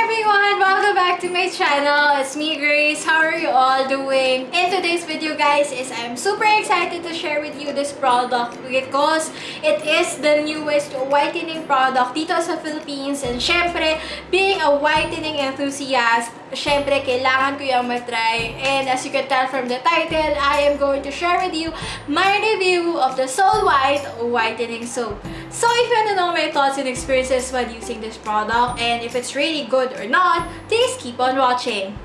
everyone! Welcome back to my channel. It's me, Grace. How are you all doing? In today's video, guys, is I'm super excited to share with you this product because it is the newest whitening product dito sa Philippines. And syempre, being a whitening enthusiast, syempre, kailangan ko yung matry. And as you can tell from the title, I am going to share with you my review of the Soul White Whitening Soap. So if you want to know my thoughts and experiences while using this product and if it's really good or not, please keep on watching.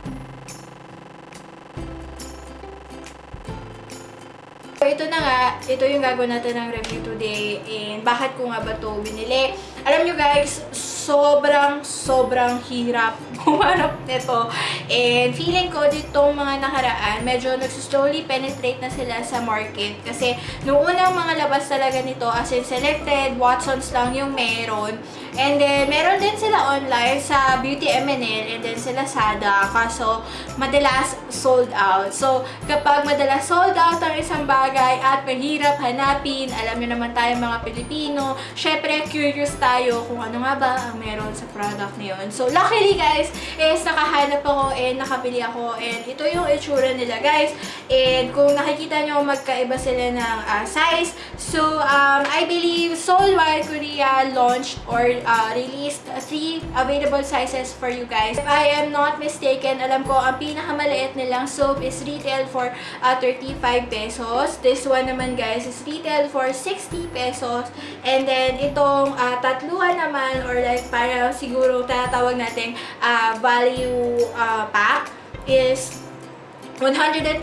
So ito na nga, ito yung gagawin natin ng review today and bakit ko nga ba ito binili. Alam nyo guys, sobrang sobrang hirap humanap nito. And feeling ko ditong mga nakaraan, medyo nagsuslowly penetrate na sila sa market. Kasi noong unang mga labas talaga nito, as in selected, Watsons lang yung meron. And then, meron din sila online sa Beauty MNL and then sila Sada. Kaso, madalas sold out. So, kapag madalas sold out ang isang mahirap hanapin, alam nyo naman tayo mga Pilipino, syempre curious tayo kung ano nga ba ang meron sa product na yun. So, luckily guys, is nakahanap ako and nakabili ako and ito yung itsura nila guys. And kung nakikita nyo, magkaiba sila ng uh, size. So, um, I believe Soul White Korea launched or uh, released three available sizes for you guys. If I am not mistaken, alam ko, ang pinakamaliit nilang soap is retail for uh, 35 pesos. This one naman guys is retail for 60 pesos. And then, itong uh, tatluhan naman or like para siguro tatawag natin uh, value uh, pack is 125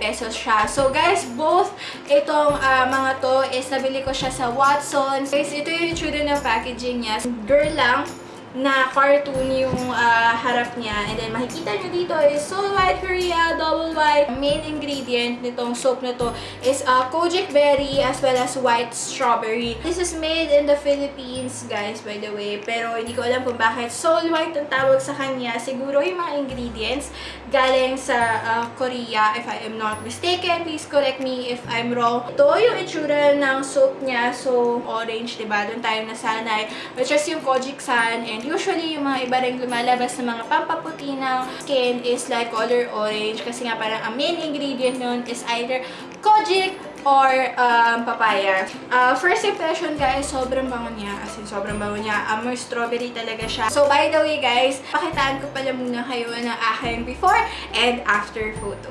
pesos siya. So, guys, both itong uh, mga to is nabili ko siya sa Watsons. Guys, ito yung itsura ng packaging niya. Girl lang na cartoon yung uh, harap niya. And then, makikita nyo dito is Soul White Korea Double White. Main ingredient nitong soap na to is uh, kojic berry as well as white strawberry. This is made in the Philippines, guys, by the way. Pero, hindi ko alam kung bakit Soul White ang tawag sa kanya. Siguro yung mga ingredients galing sa uh, Korea, if I am not mistaken. Please correct me if I'm wrong. Ito yung itsura ng soap niya. So, orange, diba? Doon tayo nasanay. Which is yung kojic san and usually, yung mga iba rin lumalabas na mga pampaputi ng skin is like color orange. Kasi nga parang ang main ingredient nun is either kojic or um, papaya. Uh, first impression guys, sobrang bango niya. As in, sobrang bango niya. Amoy strawberry talaga siya. So, by the way guys, pakitaan ko pala muna kayo ng aking before and after photo.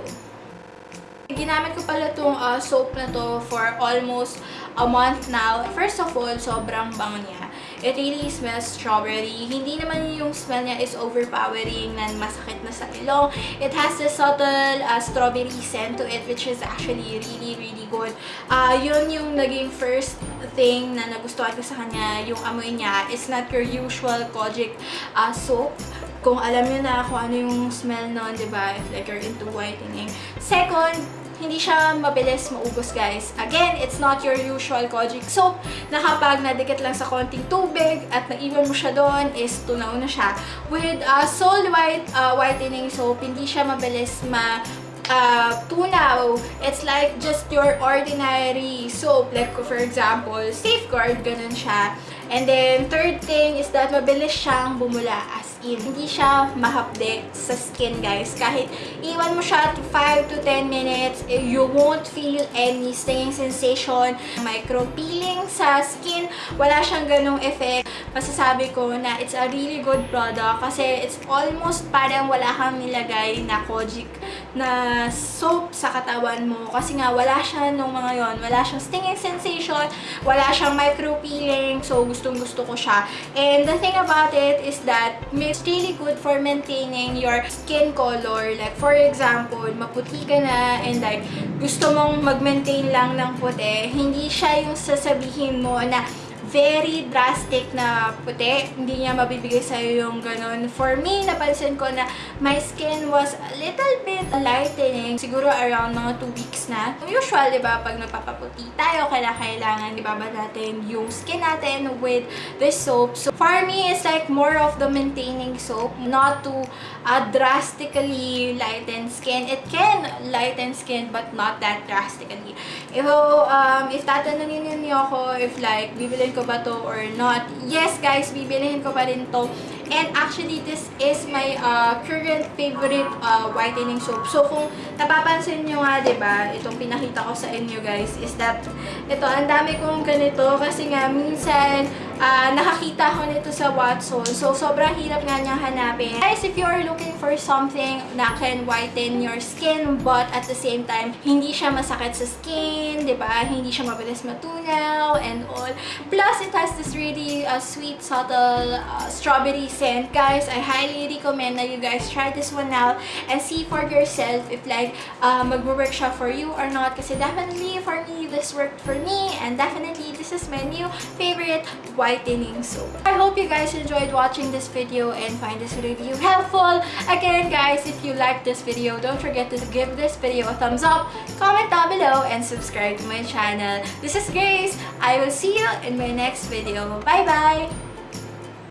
Ginamit ko pala itong uh, soap na to for almost a month now. First of all, sobrang bango niya. It really smells strawberry. Hindi naman yung smell niya is overpowering na masakit na sa ilong. It has a subtle uh, strawberry scent to it which is actually really, really good. Uh, yun yung naging first thing na nagustuhan ko sa kanya. Yung amoy niya is not your usual kojic uh, soap kung alam nyo na kung ano yung smell nun, di ba? Like you're into whitening. Second, hindi siya mabilis maubos, guys. Again, it's not your usual kojic soap na kapag nadikit lang sa konting tubig at naiwan mo siya doon is tunaw na siya. With uh, Soul White uh, Whitening Soap, hindi siya mabilis ma uh, tunaw. It's like just your ordinary soap. Like, for example, Safeguard, ganun siya. And then, third thing is that mabilis siyang bumula as in. Hindi siya mahapde sa skin, guys. Kahit iwan mo siya to 5 to 10 minutes, eh, you won't feel any stinging sensation. Micro-peeling sa skin, wala siyang ganong effect. Masasabi ko na it's a really good product kasi it's almost parang wala kang nilagay na kojic na soap sa katawan mo. Kasi nga, wala siya nung mga yon Wala siyang stinging sensation, wala siyang micro-peeling. So, gustong-gusto ko siya. And the thing about it is that it's really good for maintaining your skin color. Like, for example, maputi ka na and like, gusto mong mag-maintain lang ng puti. Hindi siya yung sasabihin mo na very drastic na puti. Hindi niya mabibigay sa'yo yung ganun. For me, napansin ko na my skin was a little bit lightening. Siguro around mga 2 weeks na. Usual, di ba, pag nagpapaputi tayo, kailangan, kailangan di ba, ba natin yung skin natin with this soap. So, for me, it's like more of the maintaining soap. Not to uh, drastically lighten skin. It can lighten skin, but not that drastically. If, um, if tatanungin niyo ako if like, bibilin ko ba to or not, yes guys, bibilihin ko pa rin to. And actually, this is my uh, current favorite uh, whitening soap. So, kung napapansin nyo nga, ba, itong pinakita ko sa inyo guys, is that ito, ang dami kong ganito kasi nga, minsan, uh, nakakita ko nito sa Watson. So, sobrang hirap nga niyang hanapin. Guys, if you are looking for something na can whiten your skin, but at the same time, hindi siya masakit sa skin, di ba? Hindi siya mabilis matunaw and all. Plus, it has this really uh, sweet, subtle uh, strawberry scent. Guys, I highly recommend that you guys try this one out and see for yourself if like uh, mag-work siya for you or not. Kasi definitely for me, this worked for me and definitely this is my new favorite whitening soap. I hope you guys enjoyed watching this video and find this review helpful. Again, guys, if you like this video, don't forget to give this video a thumbs up, comment down below, and subscribe to my channel. This is Grace. I will see you in my next video. Bye-bye!